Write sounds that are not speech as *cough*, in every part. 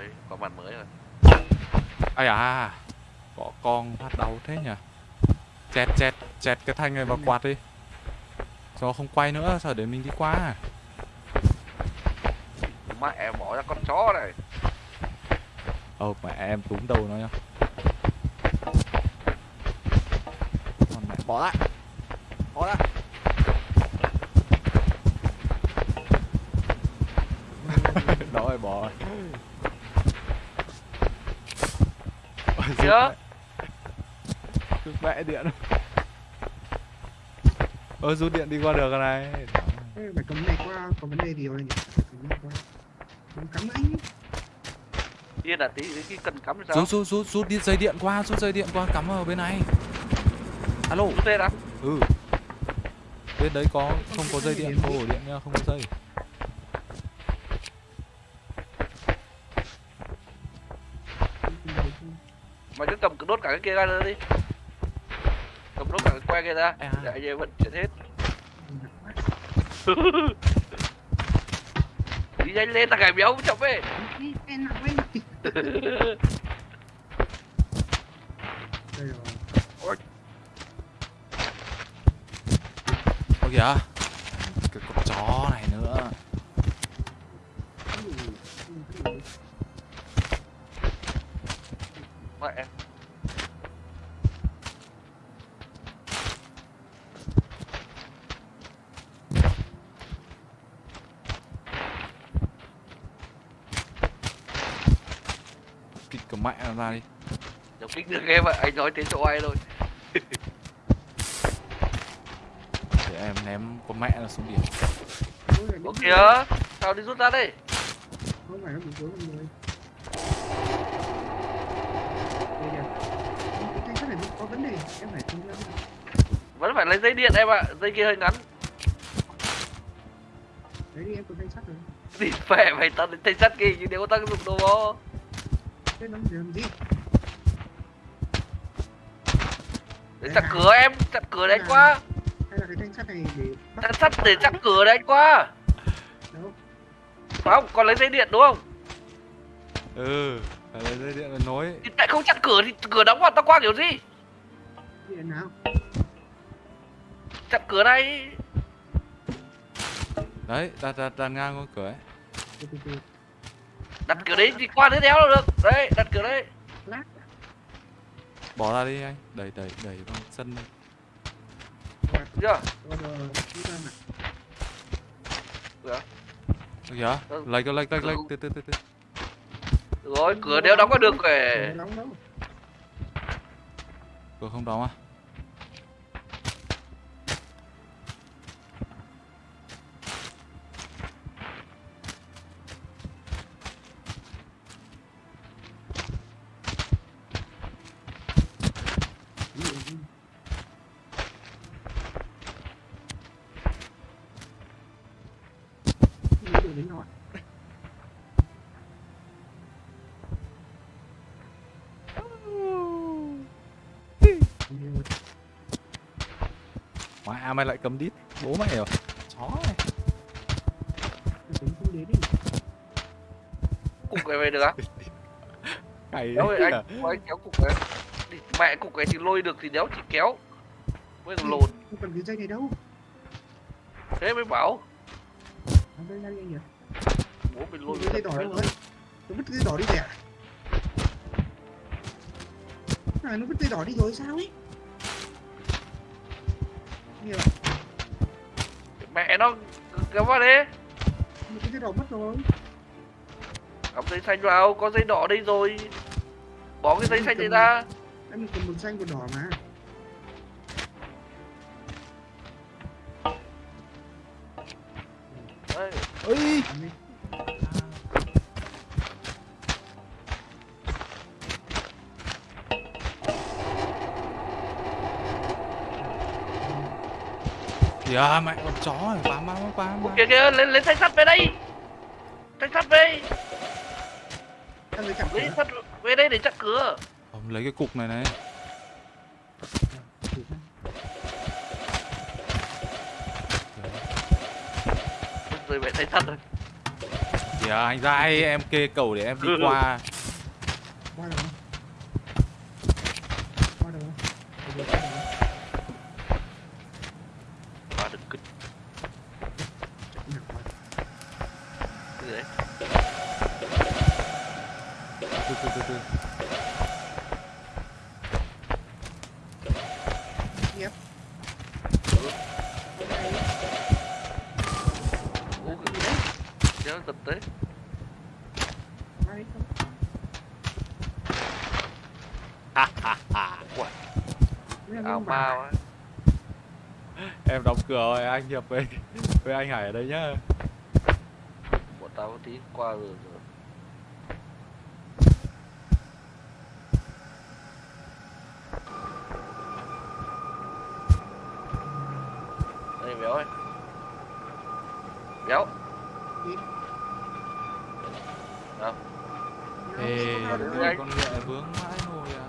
Đấy, có mặt mới rồi. ai à có con phát đầu thế nhỉ? Chẹt chẹt chẹt cái thanh này vào quạt đi. Cho không quay nữa sao để mình đi qua. À? Mẹ bỏ ra con chó này. ờ mẹ em túm đầu nó nha Con mẹ bỏ lại. Bỏ lại. *laughs* Đó rồi bỏ rút Kìa. mẹ. điện ơ rút điện đi qua được cái này Ê, phải cấm này qua có vấn đề gì rồi nhỉ cấm này qua cấm cắm anh Yên là tí cái cần cắm sao? rút rút rút rút đi dây điện qua rút dây điện qua cắm vào bên này alo Rút tên á? ừ bên đấy có không có dây điện không ổ điện nha không có dây đốt cả cái kia ra nữa đi. Cầm đốt cả cái que kia ra. À. Để anh em vận chuyển hết. *laughs* Đi nhanh lên là gài béo chậm ấy. Ôi kìa cái con chó này nữa Ừ, ừ, ừ. Mẹ. kịch cả mẹ nó ra đi Giống kích được em ạ. Anh nói thế cho ai thôi. *laughs* để em ném con mẹ nó xuống biển Ủa kìa. Sao đi rút ra đây? không phải nó bị cuối con người có vấn đề em phải ra Vẫn phải lấy dây điện em ạ. Dây kia hơi ngắn. đấy đi em có thanh sắt rồi Đi phè mày tao đến thanh sắt kia nhưng nếu có tác dụng đâu đó. Thế nó làm gì Để chặt cửa em. Chặt cửa đấy qua. hay là cái thanh sắt này để bắt Chặt sắt để chặt cửa đấy anh qua. đâu Phải không? Còn lấy dây điện đúng không? ừ phải lấy dây điện là nối Thì tại không chặt cửa thì cửa đóng vào tao qua kiểu gì? điện nào Chặt cửa này. đấy đặt đặt đặt ngang con cửa ấy Đặt cửa đấy thì qua đứa đéo là được. Đấy, đặt cửa đấy. bỏ ra đi anh. Đẩy đẩy đẩy chân đi. Được chưa? nào Ơ kìa lệch lệch lệch lệch từ từ từ từ Được rồi, cửa đéo đóng vào được kể. cửa không đóng à mày lại cầm đít. Bố mày rồi chó này. Tính không đến đi. Cục cái về được á? *laughs* cày đấy anh, anh kéo cục cái. Đi, Mẹ cục cái thì lôi được thì đéo chỉ kéo. Mới còn lồn. không cần cái dây này đâu. Thế mới bảo. Dây đi anh nhỉ? Bố mình lôi cái dây đỏ đâu rồi nó vứt cái dây đỏ đi kìa này nó vứt dây đỏ đi rồi sao ấy nhiều Mẹ nó kéo vào đi. một cái dây đỏ mất rồi Cắm dây xanh vào, có dây đỏ đây rồi. Bỏ cái dây xanh này ra. em còn một xanh một đỏ mà kìa mẹ con chó này bám bám bám bám Kìa kìa, lấy, lấy thanh sắt về đây. Thanh sắt về lấy sắt về đây để chặt cửa. Không, lấy cái cục này này. Rồi mẹ thanh sắt rồi. kìa kìa anh dai em kê cầu để em đi Ừ. qua anh hiệp với với anh hải ở đây nhá Bọn tao có tí qua rồi rồi Đây béo ơi Béo. Đâu? ê Đấy. con ngựa vướng mãi rồi à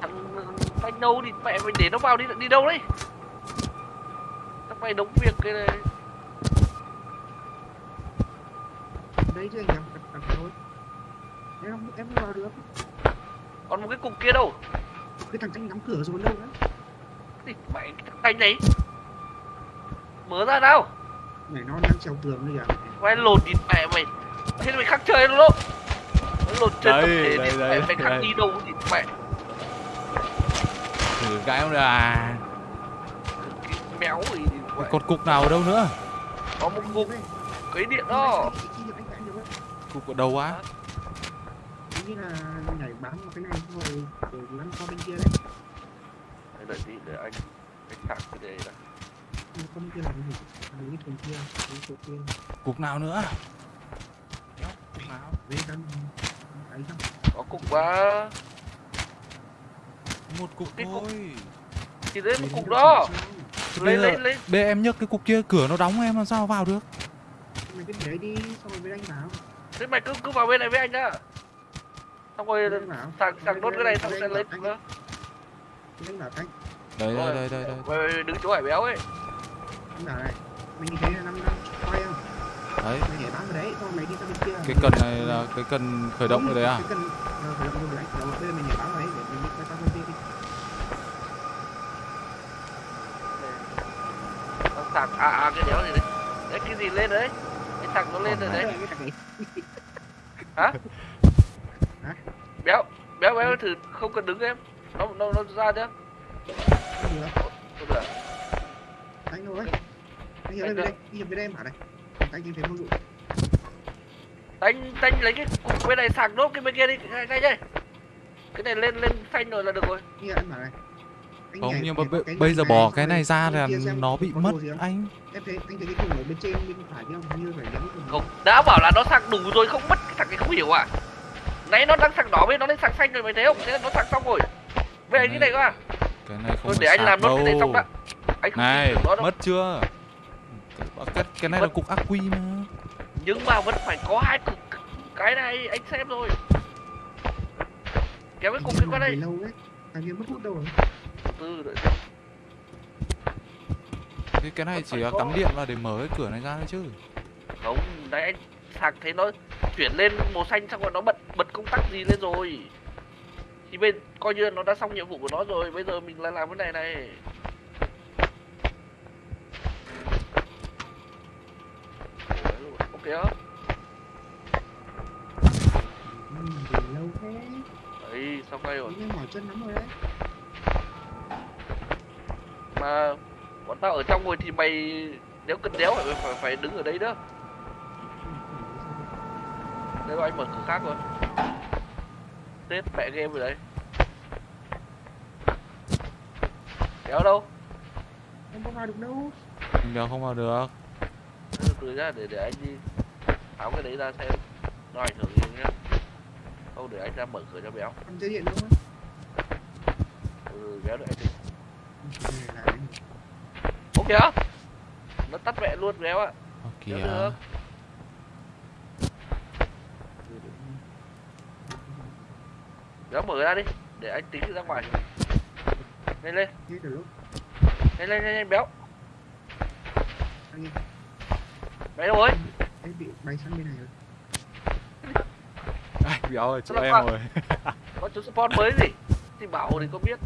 Thằng anh đâu thì mẹ mày để nó vào đi đi đâu đấy mày đóng việc cái này. Đấy chứ anh em đặt đặt thôi. Em không em không vào được. Còn một cái cục kia đâu? Cái thằng tranh nắm cửa rồi đâu nữa Thì mẹ cái thằng tay đấy Mở ra nào. Mày nó đang trèo tường bây giờ Mày lột đi mẹ mày. Thế mày khác chơi luôn. Đâu Mày lột chân Đây, tập thể đây, thì đây, mẹ, mày khác đây. đi đâu thì mẹ thử cái không được à? Gì thì còn cục nào ở đâu nữa? Có một cục. Cái điện đó. Cục ở đâu á? Nghĩ là nhảy bám vào cái này rồi rồi lăn qua bên kia đấy. Để đợi tí để anh Anh sạc cái này đã. Nhưng con kia là cái gì? Là cái thùng kia cái chỗ kia. Cục nào nữa? Cục nào không Có cục quá. Một cục cục- thôi. Thì đấy một cục đó bây giờ- lên lên Bây giờ em nhấc cái cục kia cửa nó đóng em làm sao vào được? Mày cứ để đấy đi xong rồi với anh bảo. Thế mày cứ cứ vào bên này với anh đã Xong rồi sạc sạc nốt cái này xong sẽ lấy nữa anh bảo anh đây đây đây đây đây. Mày đứng chỗ hải béo ấy. Anh bảo này mình như thế là năm năm quay không? Đấy. Mày nhảy bám vào đấy xong rồi mày đi sang bên kia. Cái cần này là cái cần khởi động rồi đấy à cái cần ờ, khởi động rồi đấy. Bám vào đấy để mình đi qua sang bên kia đi Sạc à à cái đéo gì đấy? Đấy cái gì lên đấy? Cái sạc nó lên rồi đấy. thằng *laughs* Hả? Hả? Béo Béo béo thử không cần đứng em. Nó nó nó ra không được. Không được. Anh thôi anh Anh lên đây đi nhập bên đây em bảo này? Anh nhìn thấy vô dụng Đánh đánh lấy cái cục bên này sạc nốt cái bên kia đi ngay ngay đây. Cái này lên lên xanh rồi là được rồi. Như anh bảo này? Anh không nhưng mà bây- giờ bỏ cái này ra là nó bị mất anh. Em thấy anh thấy cái thùng ở bên trên bên phải kia không? Như phải nhắm thùng Không đã bảo là nó sạc đủ rồi không mất cái thằng này không hiểu à. Nãy nó đang sạc đỏ bên nó lên sạc xanh rồi mày thấy không Thế là nó sạc xong rồi. Về Cái này này qua cái này không Thôi để anh làm nốt cái này xong đã. Anh không này mất chưa? Cái, cái này là cục ắc quy mà. Nhưng mà vẫn phải có hai cục Cái này anh xem rồi. Kéo cái cục kia qua đây. lâu ấy anh kia mất hút đâu rồi Từ đợi xem. cái cái này chỉ là có. cắm điện vào để mở cái cửa này ra thôi chứ. Không, nãy anh sạc thấy nó chuyển lên màu xanh xong rồi nó bật bật công tắc gì lên rồi. Thì bên coi như nó đã xong nhiệm vụ của nó rồi Bây giờ mình lại làm cái này này. Ok á. Ừ, lâu thế. Đấy, xong đây rồi. Em mỏi chân lắm rồi đấy Mà bọn tao ở trong rồi thì mày Nếu cần đéo phải, phải, phải đứng ở đấy đó. Đây rồi anh mở cửa khác rồi Tết mẹ game rồi đấy. Đéo đâu? Em có vào được đâu. Đéo không vào được. Từ ra để để anh đi tháo cái đấy ra xem. Nó ảnh hưởng gì nhá. Không để anh ra mở cửa cho béo anh chơi điện đâu á ừ, béo đợi anh đi Anh- ok á nó tắt mẹ luôn béo ạ. Ơ Đéo kìa béo mở ra đi để anh tính ra ngoài. Lên lên. Lên lên lên, lên béo. Anh béo đâu rồi? Em bị bay sang bên này rồi béo rồi. Chỗ em rồi có chú spawn mới gì? Thì bảo thì có biết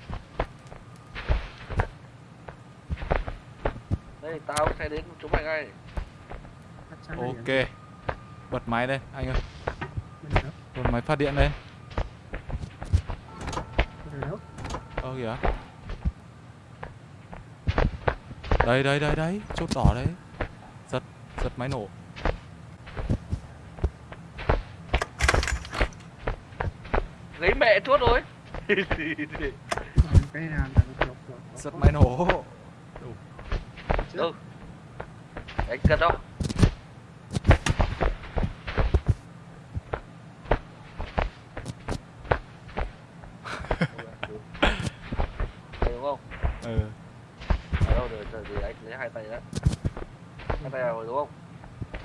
đây tao sẽ đến chúng mày ngay. Ok. bật máy đây anh ơi. Bật máy phát điện đây. Ơ kìa. Đây đây đây đấy chốt đỏ đấy. Giật giật máy nổ. Lấy mẹ chốt rồi giật máy nổ. Ừ. anh đâu Đây đúng không? Ừ. Ở đâu rồi rồi thì anh lấy hai tay đó hai tay rồi đúng không?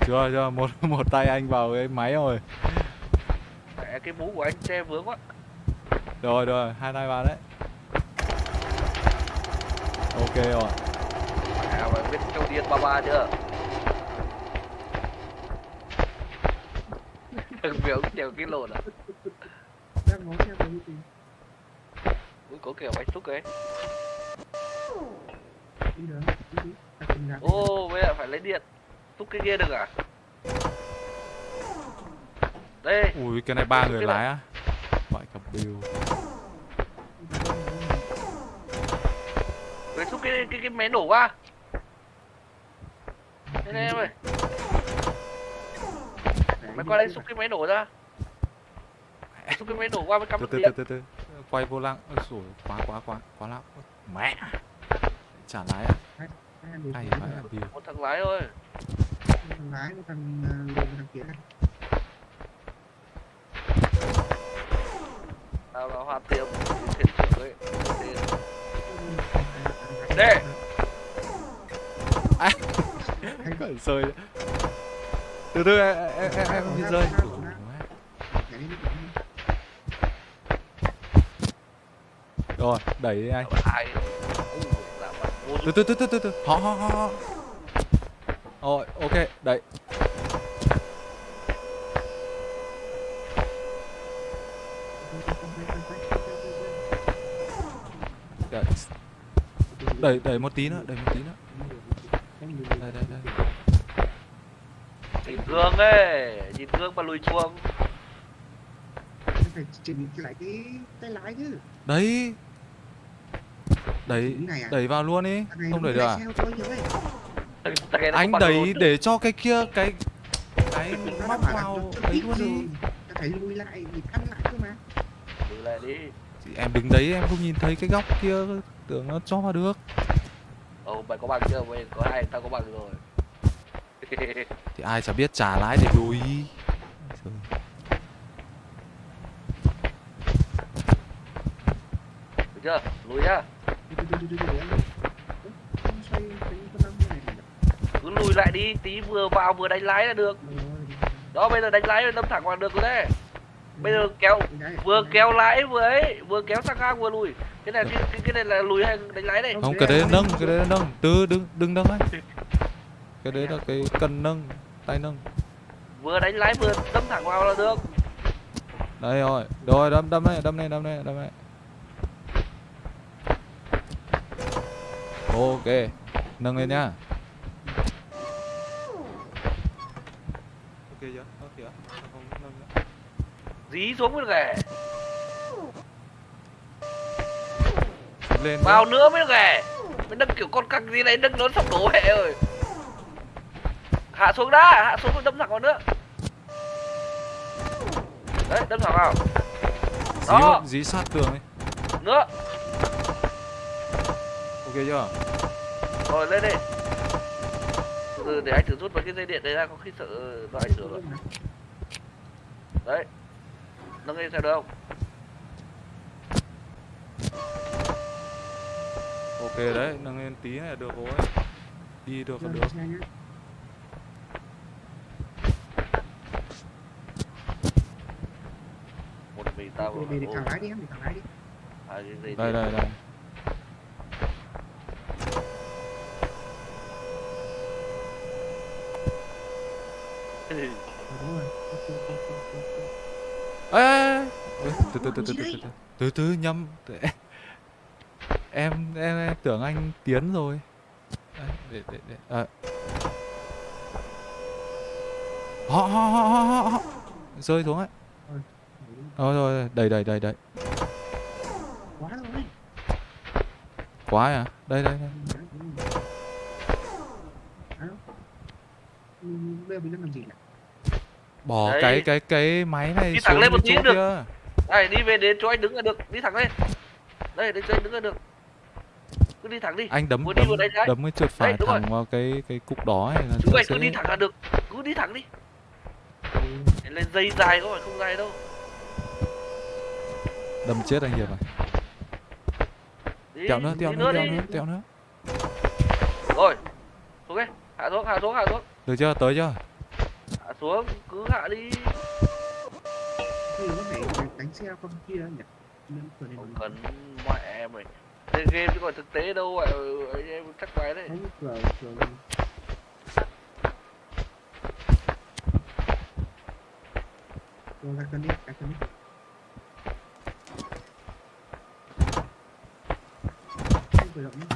Chưa chưa. Một *laughs* một tay anh vào cái máy rồi. Mẹ cái mũ của anh che vướng quá. Rồi rồi. Hai tay vào đấy. Ok rồi biết châu điên ba ba chưa? *laughs* Thằng biểu đều cái lồn à? Đang ngó theo cái gì? ui có kiểu anh xúc ấy. Đi được, đi đi. Ô bây giờ phải lấy điện. Xúc cái kia được à? Đây. Ui cái này ba người lái á. Gọi cặp bill Về xúc cái cái cái máy nổ qua này em ơi. Mày qua đây xúc cái máy nổ ra. Xúc cái máy nổ qua với cắm từ từ từ từ từ. Quay vô lăng. Ôi quá quá quá quá lắm mẹ. Chả lái à? Hay phải là bill một thằng lái thôi. Thằng lái một thằng một thằng kia tao là hoa tiêm thuyền trưởng ấy Tên- Đây. Hay- Gọi rơi từ từ em em em, em bị rơi. Rồi đẩy đi anh. Ai từ từ từ từ từ. Từ họ họ họ rồi ok đẩy. Đẩy đẩy một tí nữa đẩy một tí nữa đây đây đây nhìn gương ấy nhìn gương mà lùi chuông. Phải chỉnh lại cái tay lái chứ. Đấy. Đẩy à? đẩy vào luôn đi không nó đẩy được à? anh đẩy để cho cái kia cái cái móc vào đấy luôn đi. phải lùi lại để ăn lại cơ mà. Lùi. lại đi. Chị em đứng đấy em không nhìn thấy cái góc kia tưởng nó cho vào được. Ồ mày có bằng chưa? Mày có hai tao có bằng rồi *laughs* thì ai chả biết trả lái để lùi Trời. được chưa? Lùi nhá. Cứ lùi lại đi tí vừa vào vừa đánh lái là được. Đó bây giờ đánh lái đâm thẳng vào được rồi đấy. Bây giờ kéo vừa kéo lái vừa ấy vừa kéo sang ngang vừa lùi. Cái này cái, cái, cái này là lùi hay đánh lái đây? Không cái đấy nâng cái đấy nâng. Từ đừng đừng nâng ấy cái đấy là cái cần nâng tay nâng. Vừa đánh lái vừa đâm thẳng vào là được. Đây rồi. Rồi đâm đâm này đâm này đâm này đâm này. Ok. Nâng lên nhá. Ok chưa? Ok chưa không nâng nữa. Dí xuống mới được ghẻ lên vào nữa mới ghẻ mới nâng kiểu con căng gì này nâng nó sắp đổ hệ rồi hạ xuống đã hạ xuống đâm thẳng vào nữa. Đấy đâm thẳng vào. Dí, đó. dí sát tường đi nữa ok chưa? Rồi lên đi. Từ để anh thử rút mấy cái dây điện đấy ra có khi sợ nó ảnh hưởng rồi đấy. Nâng lên xem được không? Ok đấy nâng lên tí này là được rồi. Đi được được xe nhá. một mình tao để- để thẳng lái đi em, để thẳng lái đi. à, cái dây đây đây đây. Ok. ê, từ từ từ từ từ từ từ từ từ nhầm. Em em tưởng anh tiến rồi. Để để để. À. họ họ họ họ. Rơi xuống ấy rồi rồi rồi, đầy đầy đầy đầy quá rồi quá à đây đây đây. Ừ, bây giờ làm gì bỏ Đấy. cái cái cái máy này Đi thẳng lên một tí được. kia Đây đi về đến chỗ anh đứng là được, đi thẳng lên. Đây đến chỗ anh đứng là được. Cứ đi thẳng đi. anh đấm Vừa đi đấm, vừa đánh đấy. đấm cái trượt phải Đấy, đúng rồi. thẳng vào cái cái cục đó này là vậy sẽ cứ đi thẳng là được. Cứ đi thẳng đi. Để lên dây dài có phải không dài đâu. Đâm chết anh hiệp này Đi, tẹo nữa tẹo nữa tẹo đi. nữa tẹo nữa Rồi. Xuống đi. Hạ xuống, hạ xuống, hạ xuống. được chưa tới chưa Hạ xuống, cứ hạ đi. Thì có thể đánh- xe con kia nhỉ này Không cần mẹ mày. Đây game chứ còn thực tế đâu vậy. Anh em chắc bài đấy. rồi ra cân đi ra cân đi Động *laughs* nhé.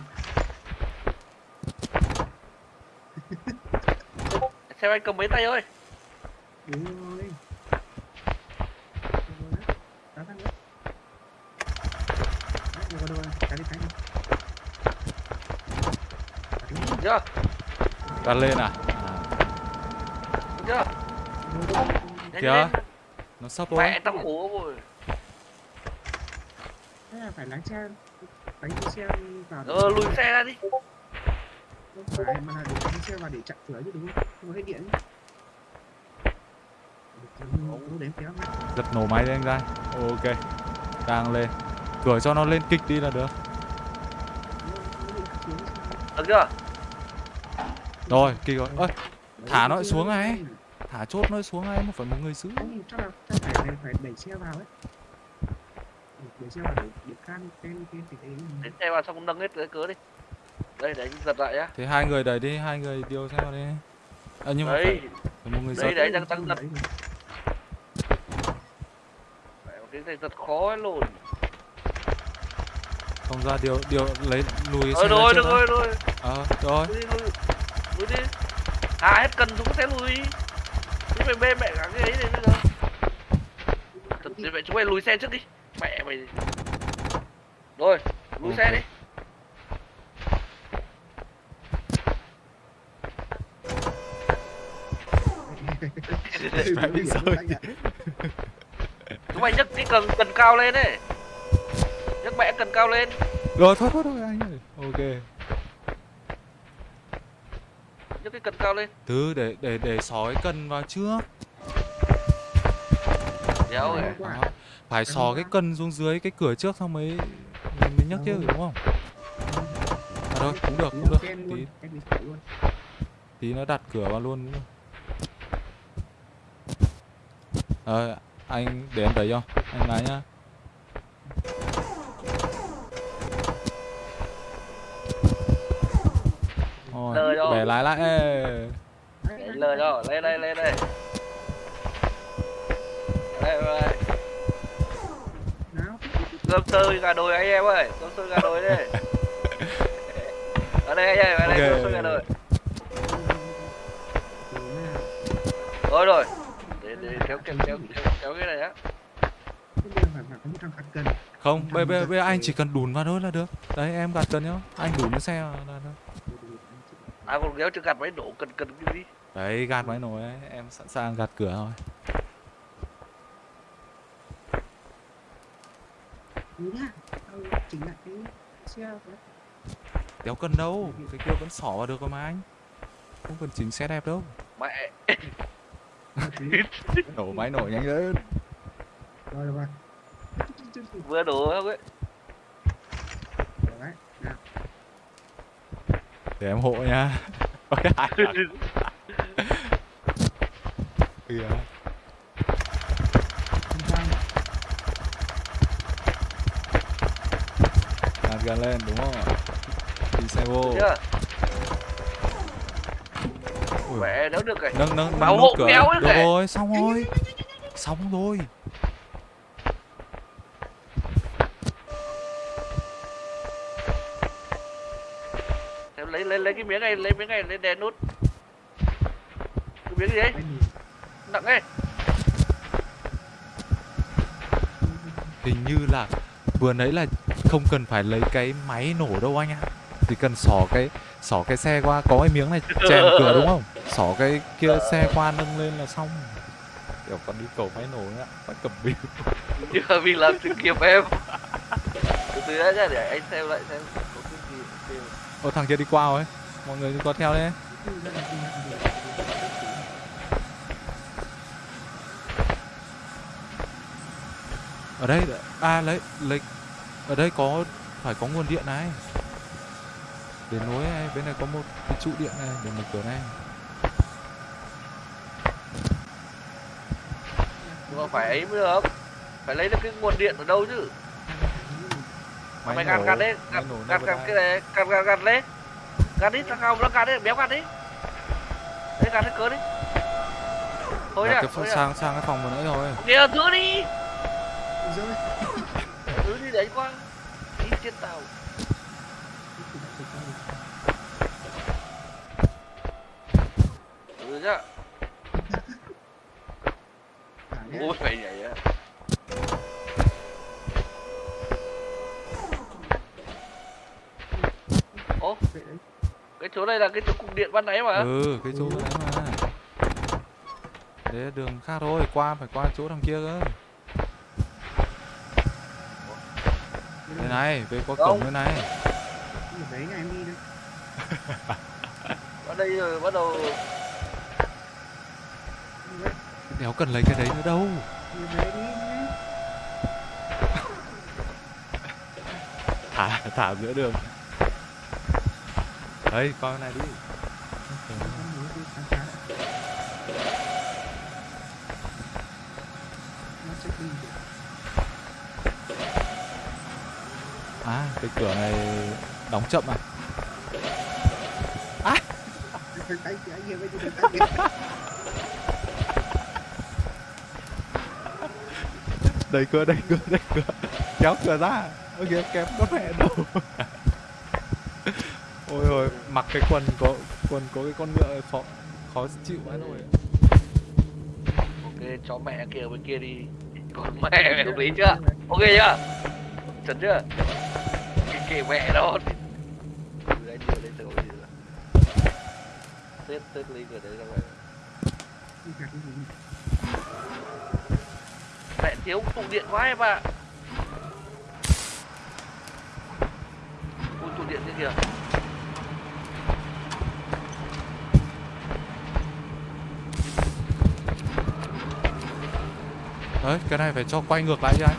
Xem anh cầm mấy tay ơi. đúng rồi Đúng rồi đấy. đá thằng nữa Đấy, rồi vào đâu rồi? cái đi cái đi Được chưa? đặt lên à, Được chưa? Lên. nó sắp rồi Mẹ tao khổ rồi. thế là phải lái xe đánh cái xe vào để- Ờ lùi xe ra đi. không phải mà là để đánh xe vào để chặn cửa chứ đúng không? Không có hết điện. Giật nổ máy đi anh ra. Ok đang lên. Cửa cho nó lên kịch đi là được. Được chưa? rồi kịch rồi. Ơi thả nó xuống này. thả chốt nó xuống ngay mà phải một người giữ. Chắc là phải, phải đẩy xe vào ấy đẩy xe vào để để can cái xe vào xong nâng hết cái cớ đi. Đây để anh giật lại nhá. thế hai người đẩy đi hai người điều xe vào đi à, nhưng mà phải, Đấy, phải một người Đấy, giật đấy. đang tăng giật. cái này giật khó ấy lồn. không ra điều điều lấy lùi cái Ờ xe ra rồi, trước được rồi, rồi. ờ rồi Lùi đi, lùi. Lùi đi. À hết cần chúng sẽ lùi. Chứ mày bê mẹ cả cái ấy này bây giờ. Thật vậy chúng mày lùi xe trước đi. Mày. Rồi, lùi xe Ok. đi. *laughs* Chúng mày nhấc cái cần cần cao lên đấy. Nhấc mẹ cần cao lên. rồi thôi thôi thôi anh ơi ok Nhấc cái cần cao lên. từ để để để sói cân vào trước Đéo Rồi. Rồi. Phải sò cái cân xuống dưới cái cửa trước xong mới mới nhấc chứ đúng không? À thôi cũng được cũng được. tí. tí nó đặt cửa vào luôn ờ anh để em đẩy cho anh lái nhá. Lời rồi bẻ lái lại. Ê. Để lờ cho, lên đây, lên đây. Đây, đây. Cơm sơ gà đồi anh em ơi, cơm sơ gà đồi đây. *laughs* Ở đây anh em, ở đây Ok. cơm sơ gà đồi. Nào? Rồi rồi. Để để kéo kéo kéo kéo, kéo cái này á. Thế bây giờ không bây bây anh chỉ cần đùn vào thôi là được đấy em gạt cần nhá anh đùn cái xe là được À còn kéo chưa gạt máy nổ cần cần cái gì? đấy gạt máy nổi ấy em sẵn sàng gạt cửa rồi Đúng nhá. Tao chỉnh lại cái xe đéo cần đâu cái kia vẫn xỏ vào được rồi mà anh. Không cần chỉnh xe đẹp đâu. Mẹ. *laughs* Nổ máy nổ nhanh lên. Rồi rồi rồi. Vừa đổ không ấy. Đấy nào. Để em hộ nha. *laughs* Ôi, ai *laughs* kìa gần lên đúng không đi xe vô. Mẹ nấu được rồi. Nâng nâng nâng nút cửa. được kể. rồi xong rồi. xong rồi. Thế lấy lấy lấy cái miếng này lấy miếng này lấy đè nút. Cái miếng gì đấy nặng ấy. Hình như là vừa nãy là không cần phải lấy cái máy nổ đâu anh ạ. Chỉ cần xỏ cái xỏ cái xe qua có cái miếng này chèn *laughs* cửa đúng không? Xỏ cái kia xe qua nâng lên là xong. Kiểu còn đi cầu máy nổ nữa phải cầm bìu. *laughs* Mà mình làm thử kiếm em. Từ từ đã nhá để anh xem lại xem có cái gì ô thằng kia đi qua rồi mọi người qua theo đấy. Ra ở đây à lấy lấy ở đây có phải có nguồn điện này. Để nối này bên này có một cái trụ điện này để mở cửa này. Nhưng mà phải ấy mới được. Phải lấy được cái nguồn điện ở đâu chứ? Mày gạt gạt đấy gạt gạt cái này gạt gạt gạt lên gạt đi thằng nào nó gạt đấy béo gạt đi. Đấy gạt hết cớ đi. Thôi cái nhá. sang sang cái phòng vừa nãy rồi kìa thứ đi đấy qua đi trên tàu. Cả nhé. ôi phải nhảy á? Đấy. cái chỗ này là cái chỗ cục điện ban nãy mà. Ừ cái chỗ vừa nãy mà. Đấy là đường khác thôi qua phải qua chỗ thằng kia cơ này về qua cổng đây này. Đấy nhà em đi đây. ở đây rồi bắt đầu. Đéo cần lấy cái đấy nữa đâu. Đi về đi nhé. thả thả giữa đường. Đấy qua cái này đi Con muốn đi khám phá đã. Nó sẽ đi. à cái cửa này đóng chậm à? Tay *laughs* đẩy cửa đẩy cửa đẩy cửa. Kéo cửa ra. Ôi kìa kém có mẹ đâu? *laughs* Ôi ôi, mặc cái quần có quần có cái con ngựa khó khó chịu quá rồi. Ok chó mẹ kia bên kia đi. Còn mẹ mày hợp lý chưa? Ok chưa? Chuẩn chưa? Kệ mẹ nó. Anh đưa lên từ gì rồi tết tết ly ở đấy ra ngoài mẹ thiếu tụ điện quá em ạ. Ui cục điện kia kìa. Đấy, cái này phải cho quay ngược lại chứ anh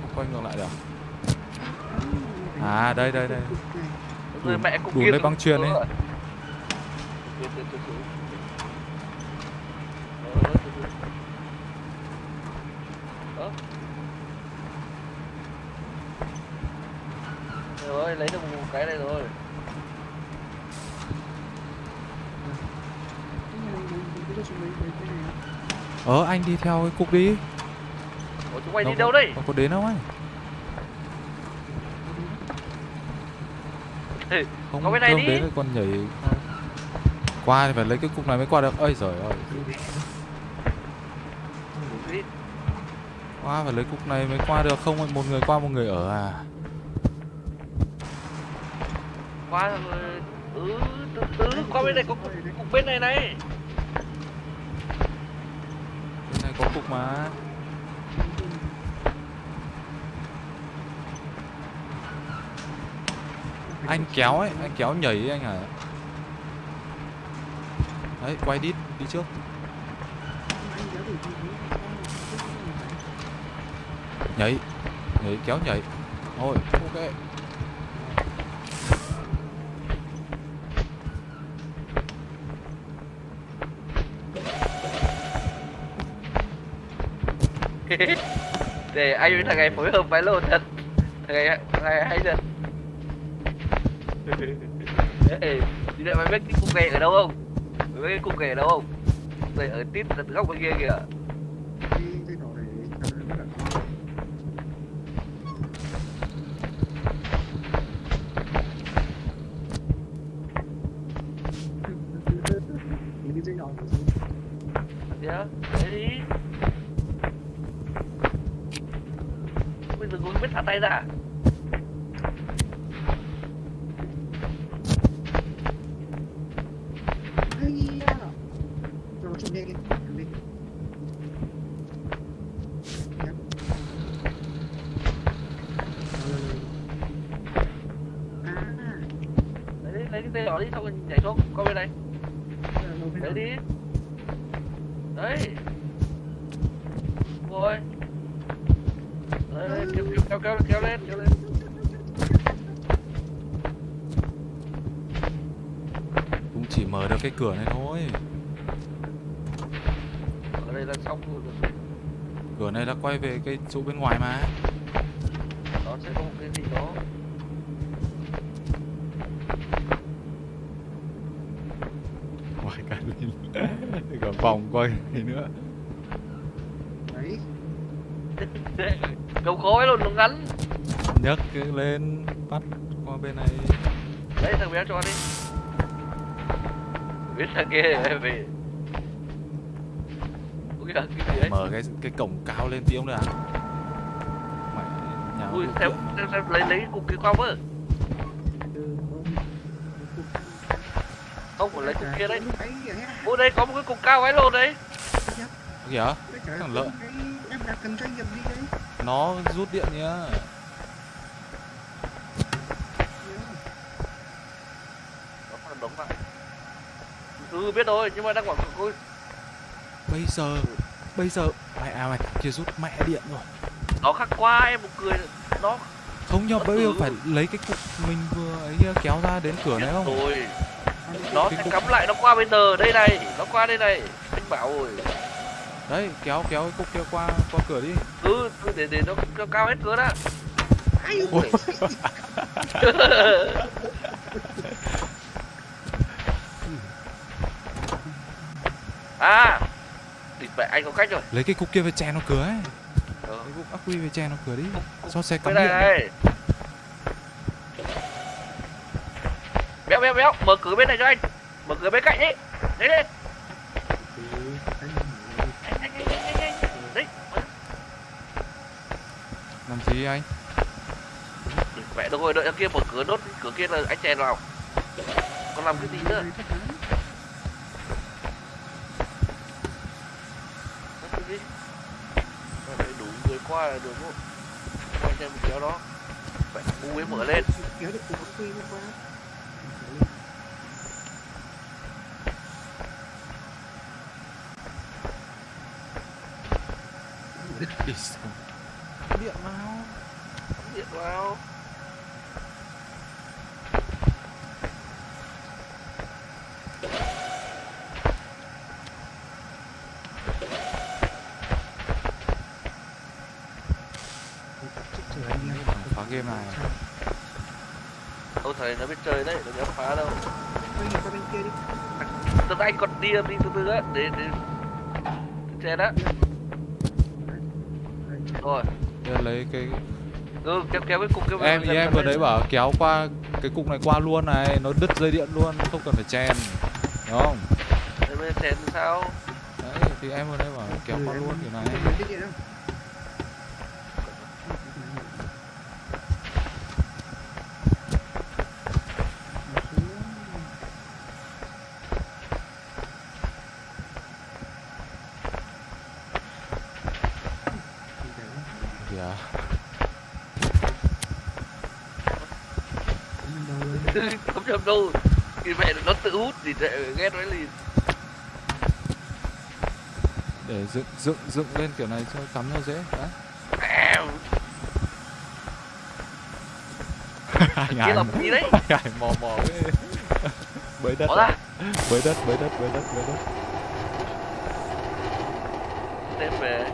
Không quay ngược lại được à đây đây đây Đủ- mẹ cục đủ lấy băng chuyền ấy. Cục điện từ từ xuống. Đó, đó, từ từ. Đó. rồi lấy được một cái này rồi đấy, đấy, ờ anh đi theo cái cục đi Ủa, chúng mày đi Đâu đây có đến đâu anh không Có cái này đi. đến thì còn nhảy. Qua thì phải lấy cái cục này mới qua được. Ơi giời ơi. Qua phải lấy cục này mới qua được. Không một người qua một người ở à? Qua rồi ừ từ từ qua bên này có cục, cục bên này này. Bên này có cục mà anh kéo ấy, anh kéo nhảy ấy anh à đấy, quay đít đi trước. Nhảy nhảy, kéo nhảy. Thôi, ok. *laughs* Để anh với thằng này phối hợp với lô thật. Thằng này thằng này hay thật. Ê, đi lại mày biết cái cục này ở đâu không? Mày biết cái cục này ở đâu không? Cục này ở tít ở góc bên kia kìa. Là xong rồi cửa này đã quay về cái chỗ bên ngoài mà. Nó sẽ có một cái gì đó. Ngoài cả *laughs* lên cả vòng quay này nữa. Đấy. *laughs* câu khói luôn nó ngắn. Nhấc lên bắt qua bên này. Đấy thằng bé cho đi. Biết thằng kia về kìa, cái gì đấy? mở cái cái cổng cao lên tí ông nữa à mày nhà ui xem xem, xem lấy lấy cục kia qua ôm. không phải lấy cục kia đấy. Ui đây có một cái cục cao ấy luôn đấy. Kìa Tất cả Thằng lợn. đấy nó rút điện nhá. Ừ biết rồi nhưng mà đang quảng cáo bây giờ bây giờ mẹ à mày kia rút mẹ điện rồi. Nó khắc qua em một cười. Nó không Nó bây giờ phải lấy cái cục mình vừa ấy kéo ra đến cửa này không? Rồi. Nó cục- cắm lại nó qua bên tờ đây này. Nó qua đây này. Anh bảo rồi. Đấy kéo kéo cái cục kia qua qua cửa đi. Cứ cứ để để nó cao, cao hết cửa Ai Ôi. *laughs* à mẹ anh có cách rồi. Lấy cái cục kia về chèn nó cửa ấy. Ờ. lấy cục ắc quy về chèn nó cửa đi. Cho xe cắm điện này béo béo béo. Mở cửa bên này cho anh. Mở cửa bên cạnh đi. Đấy Ừ, mở. làm gì anh? Mẹ được rồi đợi kia mở cửa đốt cửa kia là anh chèn vào còn làm cái gì nữa cái gì Mà phải đủ người qua là được không? Qua xem một kéo đó. Phải u ấy mở lên. Kéo được ắc quy lên qua điện vào. Điện vào Chết trời anh em. phá game này. Tôi thấy nó biết chơi đấy, đừng có phá đâu. Quay nhìn qua bên kia đi. Từ anh còn đi đi từ từ á, để để Đây, chạy. rồi. Bây giờ lấy cái Ừ, kéo kéo cái cục kia vào, em em vừa đấy bảo kéo qua cái cục này qua luôn này nó đứt dây điện luôn không cần phải chèn đúng không? Để bên chèn thì sao? Đấy thì em vừa đấy bảo kéo qua Ừ, luôn kiểu này em lấy cái điện không? kìa Không chậm đâu Thì mẹ nó thì để ghét nó liền để dựng dựng dựng lên kiểu này cho cắm nó dễ đấy kia làm gì đấy. hải mò mò bới đất ra. bới đất bới đất bới đất bới đất. Đem về.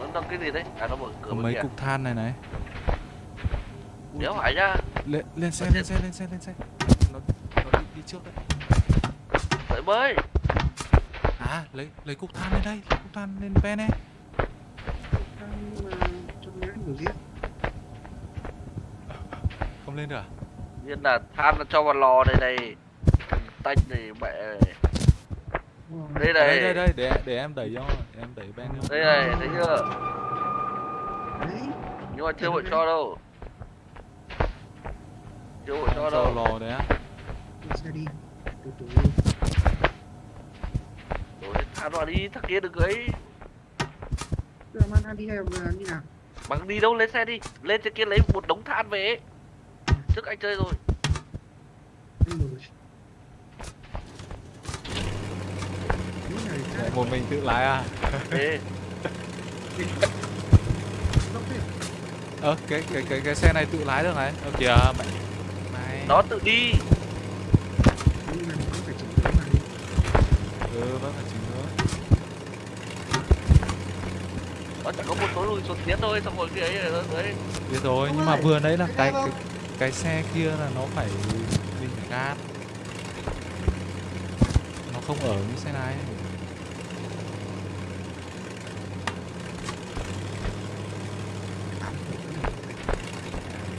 Nó đâm cái gì đấy? À nó mở cửa mấy cục than này này. Đéo phải nhá. Lên lên xe lên xe lên xe lên xe nó nó đi, đi trước đấy Bơi à lấy lấy cục than lên đây lấy cục than lên ven này không lên được à? Nhiên là than nó cho vào lò này này Tanh này mẹ. Này đây đây đây đây để để em đẩy cho để em đẩy bên cho đây này thấy chưa? Nhưng mà chưa bộ cho đâu. Chưa bộ cho đâu. lò đấy á. Đi từ từ thả vào đi thằng kia đừng ấy. Giờ mang ăn đi hay là như nào? Bằng đi đâu lên xe đi. Lên trên kia lấy một đống than về ấy. trước anh chơi rồi. Một mình tự lái à? Ơ cái cái cái cái xe này tự lái được này. Ơ kìa mẹ này nó tự đi. Mà nó phải chỉnh cái mà đi ừ vẫn phải chỉnh nữa nó chỉ có một số lùi xuống tiến thôi xong rồi kia ấy nó đấy biết rồi nhưng mà vừa nãy là cái cái cái, cái xe kia là nó phải mình phải gạt nó không ở như xe này.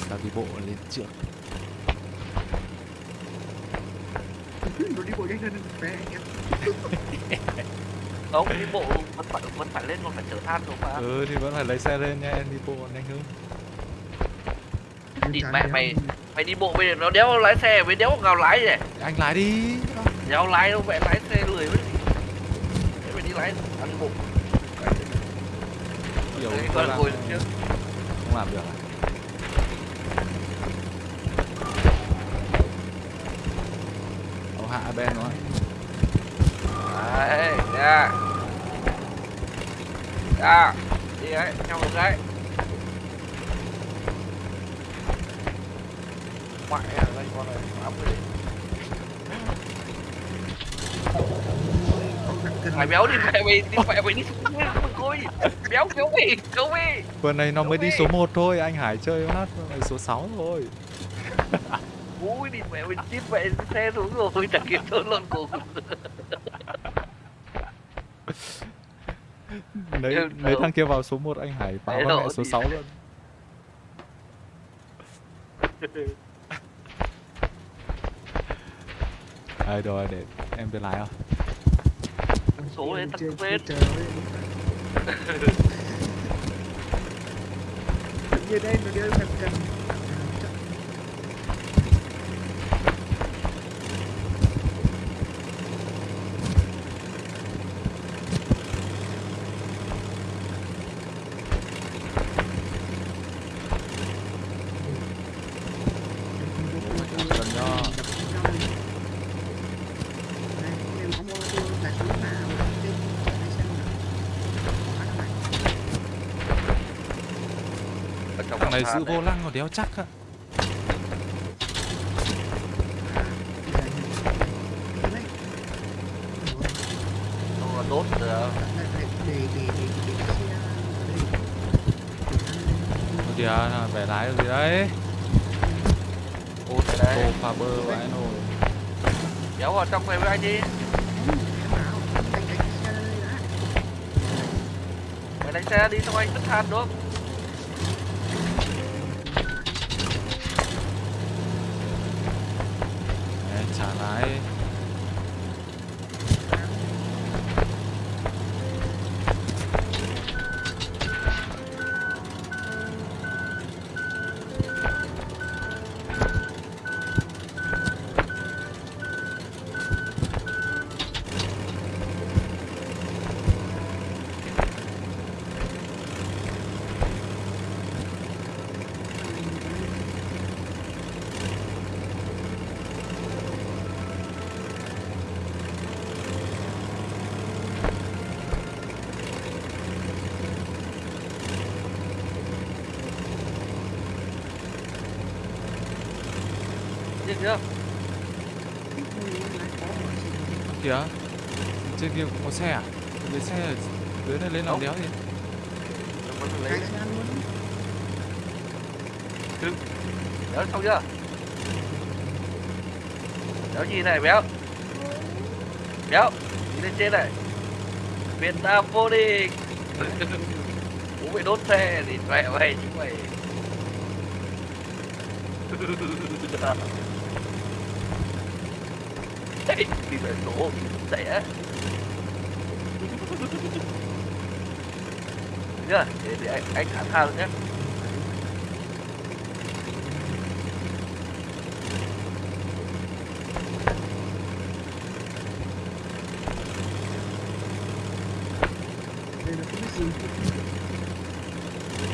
Tao đi bộ lên trước Nó đi bộ nhanh anh em *laughs* không đi bộ vẫn phải vẫn phải lên còn phải chở than rồi mà. Ừ thì vẫn phải lấy xe lên nha em đi bộ nhanh hơn. Địt mẹ mày. mày đi bộ bây giờ nó đéo lái xe với đéo ngào lái này anh lái đi. Đéo lái đâu mẹ lái xe lười với gì? Thế mày đi lái ăn bộ. Kiểu Đấy, tôi con làm ngồi trước không làm được à? Ông hạ bên nó đấy ra ra đi đấy theo một cái mẹ à đây con này ám cái mày béo đi mẹ mày đi mẹ mày đi. Xuống đi coi béo béo mày béo mày. Vừa này nó mới đi số đi. 1 thôi, anh Hải chơi hát số 6 thôi. Ui đi mẹ mày chít mẹ xe xuống rồi chẳng kịp trốn lộn cùng Lấy, lấy thằng kia vào số 1 anh Hải báo Đấy, mẹ số gì. 6 luôn *laughs* Đây rồi để em biết lái không? số lên tắt vết *laughs* như đây nó đưa thật Cần than giữ vô lăng còn đéo chắc rồi đốt kìa, bẻ lái được gì đấy? Ô thế đấy. Ô pha bơ vãi nồi kéo vào trong này với anh đi. Mày đánh xe đi xong anh vứt than đúng không Trên kia cũng có xe à? Lấy xe ở dưới này lên làm đéo gì lấy. Béo xong chưa? Béo nhìn này béo? Béo nhìn lên trên này. Việt Nam vô địch *laughs* bố mày đốt xe thì mẹ mày *laughs* chúng mày. Đi về đổ rẻ nhá. Để, để anh anh thả tha luôn nhé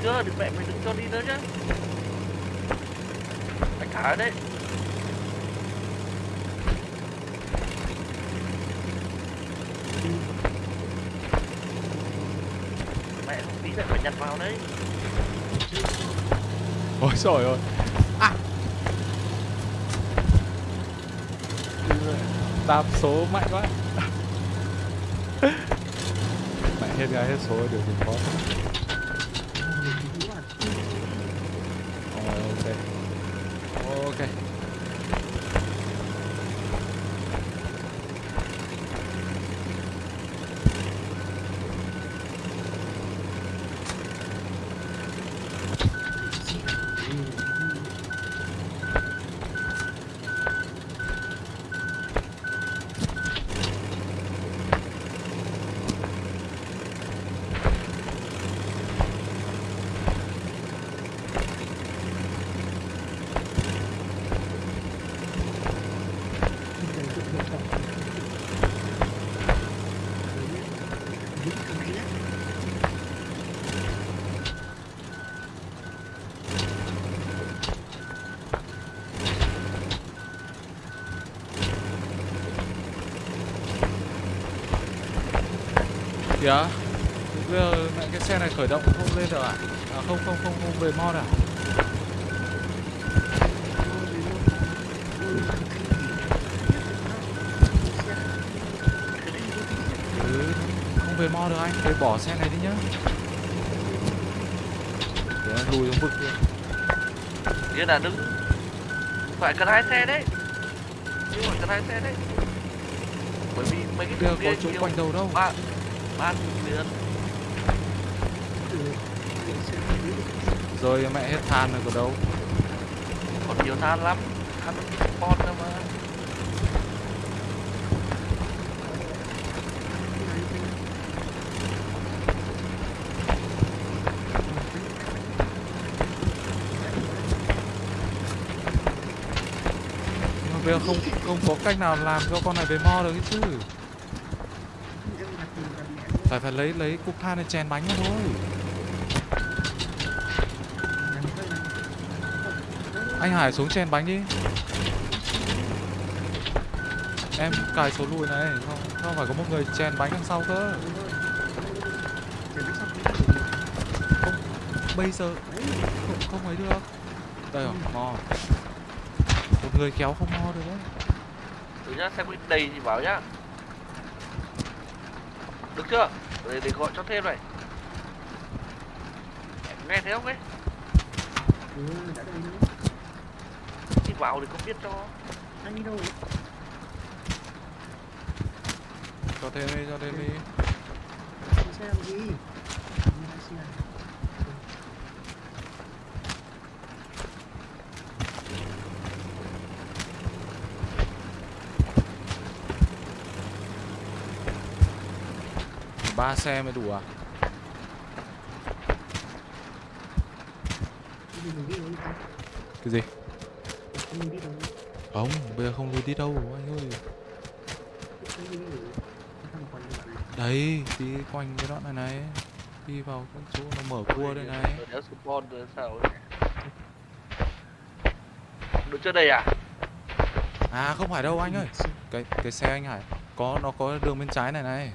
chưa? Đừng mẹ mày đừng cho đi nữa nhá. Anh thả đấy mẹ không tí lại phải nhặt vào đấy ôi, trời ơi. À. đạp số mạnh quá. *laughs* Mẹ hết gái hết số điều gì khó ờ, ok. Ờ, ok. Kìa bây giờ mẹ cái xe này khởi động không lên được à à không không không không về mod à ừ, không về mod được anh. Phải bỏ xe này đi nhá. Để lùi xuống vực kia. Nghĩa là đứng phải cần hai xe đấy. Nhưng phải cần hai xe đấy. Bởi vì mấy cái kia thùng có kia chỗ quanh đầu đâu. ba ba thùng liền rồi mẹ hết than rồi có đâu. Còn nhiều than lắm. Than con nữa mà. Bây giờ không không có cách nào làm cho con này về mod được ấy chứ phải lấy lấy cục than để chèn bánh thôi. Anh Hải xuống chèn bánh đi. Em cài số lùi này không không phải có một người chèn bánh đằng sau cơ. Bây giờ không không ấy được. Đây rồi, mò. Một người kéo không mò được đấy. Từ nhá, xem cái đầy thì bảo nhá. Được chưa? Để, để gọi cho thêm này Nghe thấy không ấy? Thì vào thì không biết cho anh đi đâu cho thêm đi cho thêm đi Đi xe làm gì? Đi lái xe. Ba xe mới đủ à? Đi đi cái gì? Đi không bây giờ không lùi đi đâu anh ơi. Đi đấy đi quanh cái đoạn này này đi vào cái chỗ nó mở cua đây này. Được chưa đây à? à không phải đâu anh ơi. Cái cái xe anh Hải có nó có đường bên trái này này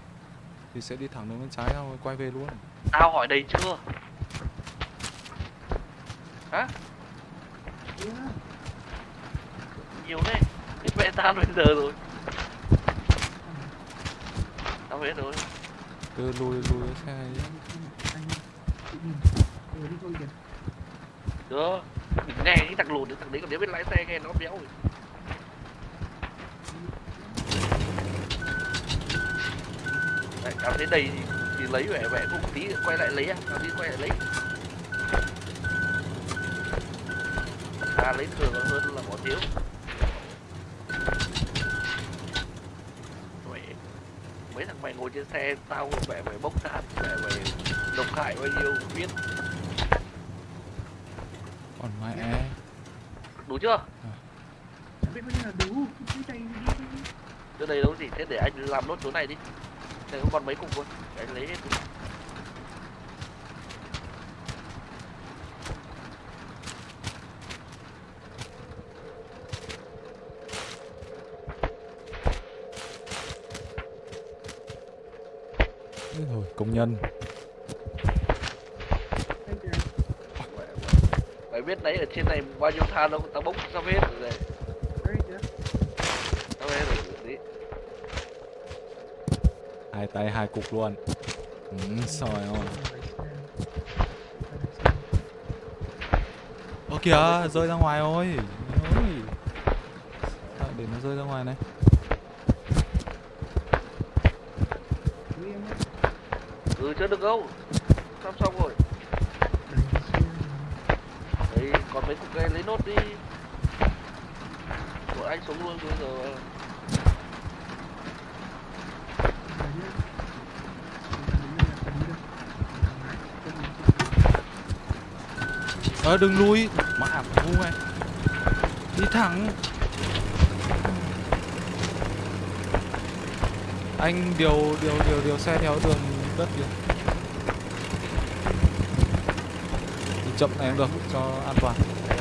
thì sẽ đi thẳng đường bên trái rồi quay về luôn Tao hỏi đầy chưa? Hả? Yeah. Nhiều đấy Biết mẹ tao bây giờ rồi Tao biết rồi cứ lùi lùi cái xe thôi kìa. Được Đừng nghe cái thằng lùn thằng đấy còn nếu biết lái xe nghe nó béo rồi Đấy, cảm thấy đầy thì, thì lấy vẻ vẻ cũng tí quay lại lấy à cảm thấy quay lại lấy. À lấy thường hơn là bỏ thiếu. Ngồi trên xe tao mẹ mày bốc than mẹ mày độc hại bao nhiêu biết. Còn mẹ đủ chưa? Biết bao nhiêu là đủ cái đi đi đi đây đâu gì thế để anh làm nốt chỗ này đi đây có còn mấy cục thôi để lấy đi. Ôi thôi công nhân mày. biết đấy ở trên này bao nhiêu than đâu tao bốc xong hết rồi này đây kìa xong hết rồi đi hai tay hai cục luôn. Ừ, soi ôi ô kìa rơi ra ngoài ôi. Ôi. Để nó rơi ra ngoài này? Ừ chưa được đâu. Xong xong rồi. Đấy còn mấy cục cây lấy nốt đi. Của anh xuống luôn bây giờ. Ờ đừng lui. Mạ ngu này Đi thẳng. Anh điều điều điều điều xe theo đường đất kìa. Đi chậm này cũng được cho an toàn.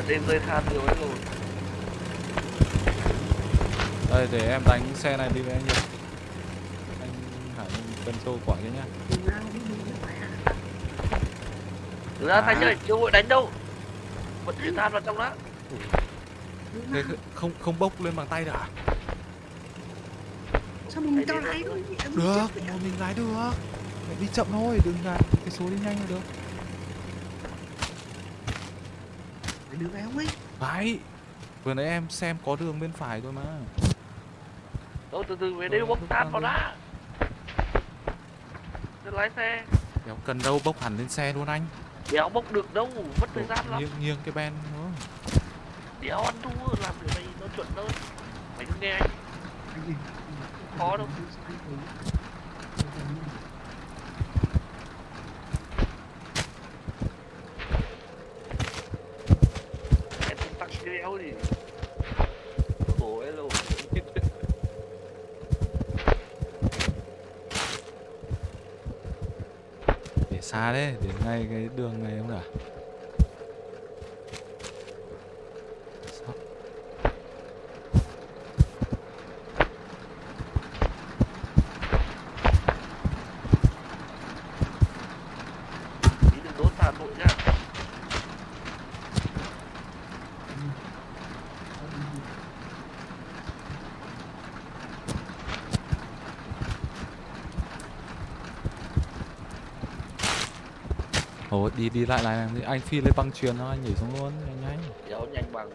Trên rơi than nhiều ấy rồi. Đây để em đánh xe này đi với anh nhỉ Anh Hải cân trâu quả kia nhá. Thực ra À. thanh ơi, chưa vội đánh đâu Vẫn chuyển than vào trong đó. Thế không không bốc lên bằng tay được à? sao mình cho lái thôi. Được, một mình lái được. Mày đi chậm thôi, đừng gạt cái số đi nhanh là được. Phải đưa véo ấy? Phải. Vừa nãy em xem có đường bên phải thôi mà. Đâu từ từ về đây bốc than vào đã. Thế lái xe. Đéo cần đâu bốc hẳn lên xe luôn anh Đéo bốc được đâu, mất thời gian lắm. Nghiêng, nghiêng cái ben nữa. Đéo ăn thua, làm điều này nó chuẩn hơn. Mày cứ nghe anh. Khó đâu. Em không tắt cái đéo gì Khổ ấy luôn Để xa đấy, để ngay cái đường này không cả Sao? Tí đừng đốt than vội nhá Đi đi lại này, anh phi lên băng chuyền thôi, anh nhảy xuống luôn, nhanh nhanh. Nhanh bằng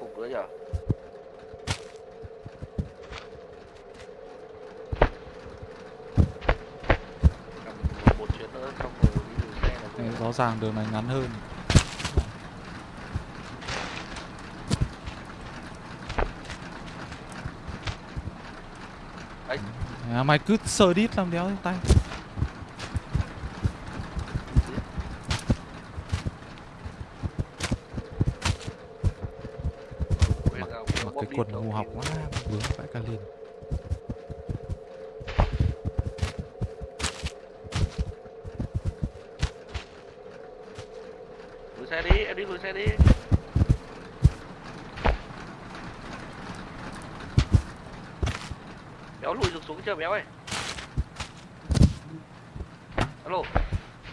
Cục nữa nhở Cầm một chuyến nữa xong rồi đi gửi xe là Này, vừa. Rõ ràng đường này ngắn hơn Đấy. à, Mày cứ sờ đít làm đéo tay Quên Mặc, ra, mặc bóp cái đi quần đầu ngu học tiên. quá Vướng vãi cả lên Lùi xe đi, em đi lùi xe đi Béo lùi được xuống chưa béo ơi Alo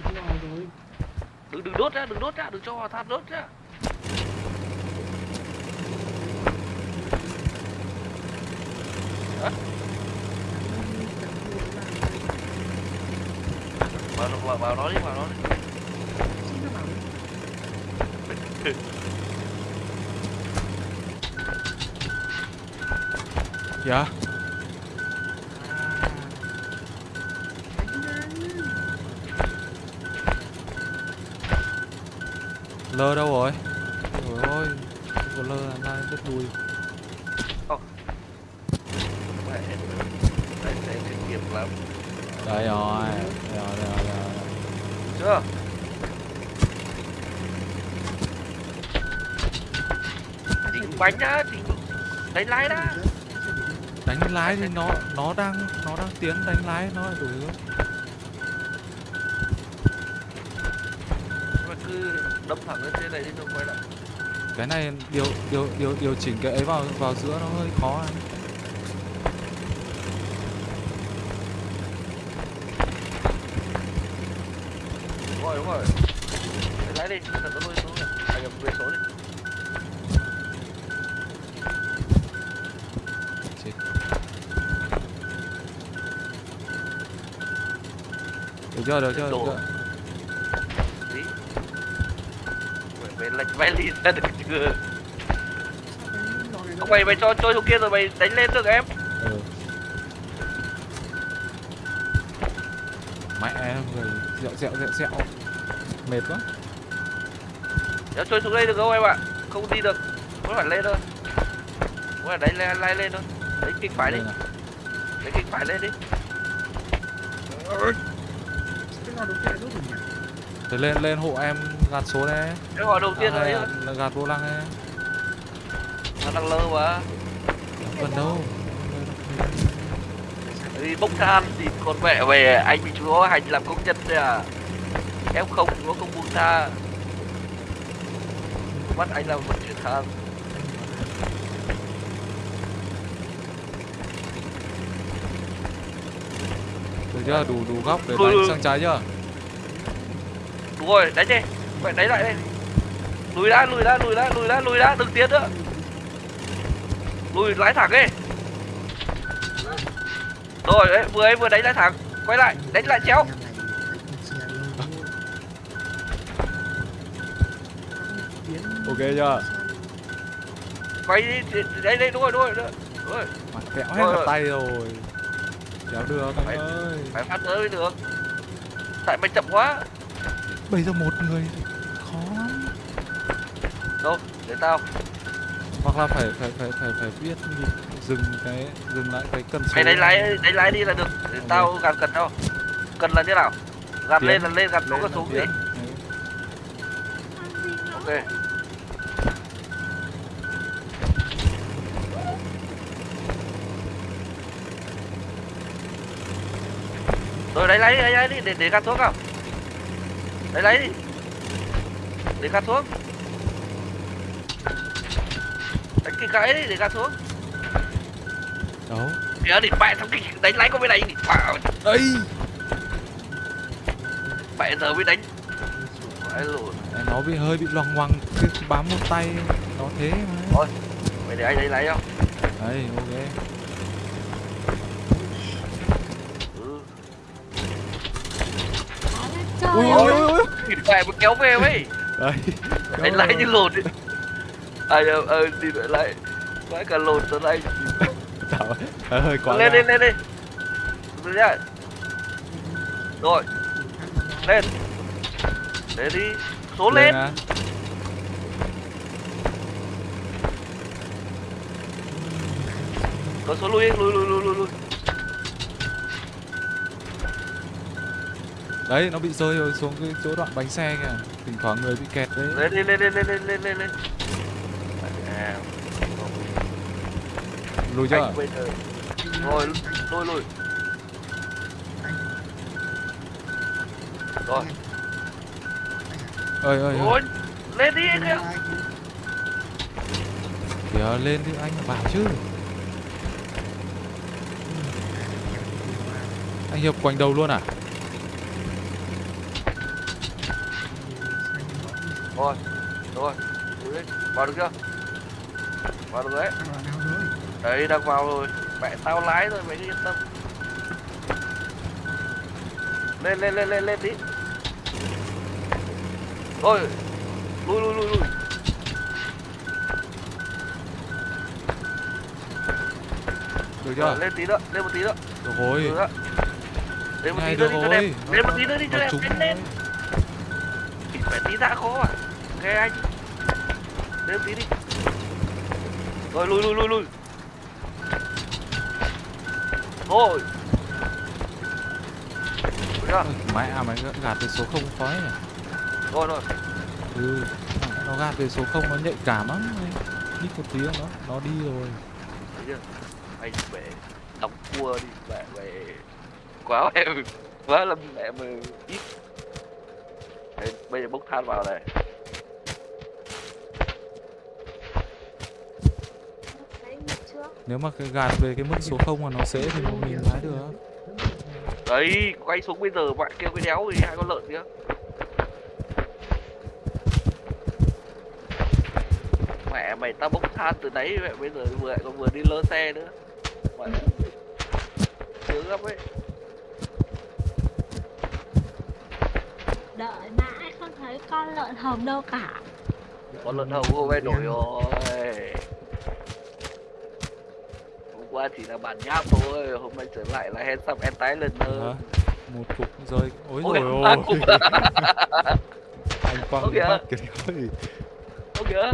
Lo rồi đừng đừng đốt ra đừng đốt ra đừng cho hòa than đốt ra vào vào vào nó đi vào nó đi Xin nó bảo Dạ Lơ đâu rồi Ôi ôi Không có lơ làm sao đứt đuôi mẹ đây sẽ kinh nghiệm lắm Đây rồi Đây rồi đây rồi, đây rồi. chưa chỉnh bánh đã chỉnh đánh lái đã Đánh lái thì nó nó đang nó đang tiến đánh lái nó lại đổi hướng mà cứ đâm thẳng lên trên này đi rồi quay lại Cái này điều điều điều điều chỉnh cái ấy vào vào giữa nó hơi khó anh. Đúng rồi đúng rồi đánh lái đi thật nó nuôi xuống này à nhầm về số đi Chết. Được chưa được chưa được chưa tí mày lệch vai lì ra được chưa? Không mày mày cho trôi xuống kia rồi mày đánh lên được em? Ừ. mẹ người dẹo dẹo dẹo dẹo mệt quá. Nếu trôi xuống đây được không em ạ? Không đi được. Mới phải lên thôi. Mới phải đánh lên lay lên thôi. Đánh kích phải đi. Này. đánh kích phải lên đi cái lò đầu tiên là đốt rồi nhỉ Thế lên lên hộ em gạt số này cái gọi đầu tiên à, đấy là gạt vô lăng này nó đang lơ mà gần đâu. Đi bốc than thì con mẹ về anh bị chú hành làm công nhân đấy à. Em không nó không buông tha. Bắt anh làm vận chuyển than được chưa? Đủ đủ góc để Ừ, đánh sang trái chưa đúng rồi đánh đi. Mẹ đánh lại đây. Lùi ra lùi ra lùi ra lùi ra lùi ra đừng tiến nữa. Lùi lái thẳng đi. Rồi đấy vừa ấy vừa đánh lái thẳng. Quay lại đánh lại chéo. Ok chưa? Quay đi đấy đấy đúng rồi đúng rồi đúng mặt kẹo hết cả tay rồi. Kéo được anh Phải- ơi. phải phát tới mới được. Tại mày chậm quá bây giờ một người. Khó lắm. Đâu để tao. Hoặc là phải phải phải phải phải biết dừng cái dừng lại cái cân số. Mày đánh lái đánh lái đi là được. Để Ok. tao gạt cần đâu. Cần là như nào? Gạt Tiến. lên là lên gạt xuống lên là là xuống đi. Đấy. ok. rồi đi đánh lái đi để để gạt xuống không đánh lái đi để gạt xuống. Đánh cái cái đi để gạt xuống. Đâu? Kìa đi mẹ thằng kinh đánh lái có bên này đi bảo. Đây mẹ giờ mới đánh. Phải lùn nó bị hơi bị loằng ngoằng cái bám một tay nó thế mà. Mày để anh đánh lái không? Đấy ok. Ừ. Ui ơi. Thì mẹ mới kéo về mấy đấy đánh lái như lột ấy. À ờ ờ đi lại lại mãi cả lột tớ lại. Tạo, hơi quá lên lên lên đi lên nhá. Rồi. Lên. Lên đi. Số lên à. có số lui lui lui lui lui lui đấy nó bị rơi rồi xuống cái chỗ đoạn bánh xe kìa. Thỉnh thoảng người bị kẹt đấy. Lên lên lên lên lên lên lên lên. Lùi chưa? Rồi. Lui lui rồi. Ơi ơi ơi. Ôi lên đi kìa kìa lên đi anh bảo chứ. Anh hiệp quanh đầu luôn à rồi rồi lùi đi vào được chưa? Vào được đấy. Đấy đang vào rồi. Mẹ tao lái rồi mày yên tâm. Lên lên lên lên lên tí rồi lui lui lui lui. Được Rồi, chưa lên tí nữa lên một tí nữa. Được rồi. Được nữa lên một tí nữa được đi cho đẹp. rồi. lên một tí nữa đi cho đẹp. lên lên. phải tí ra khó à nghe anh. Một tí đi. Rồi lui lui lui lui rồi Được chưa? Ôi, mẹ à mày gạt về số không khói nhỉ? Rồi rồi. Ừ nó gạt về số không nó nhạy cảm lắm. Ít một tiếng nó nó đi rồi. Thấy chưa? Anh mẹ đóng cua đi mẹ mẹ quá em quá là mẹ mà ít. Đấy, bây giờ bốc than vào này Đấy, nhịp trước. Nếu mà cái gạt về cái mức số không mà nó sẽ thì mình lái được. Đấy quay xuống bây giờ bạn kêu cái đéo thì hai con lợn kia. Mẹ mày tao bốc than từ nãy mẹ bây giờ vừa lại còn vừa đi lơ xe nữa. Mẹ sướng lắm ấy. Đợi mãi không thấy con lợn hồng đâu cả. con lợn hồng hôm nay nổi rồi qua chỉ là bản nháp thôi hôm nay trở lại là hand sub and tái lần nữa. Một cục rơi. Ôi Ôi, rồi ba ôi. cục. *laughs* anh quăng Ôi cái kìa. mắt cái ơi ô kìa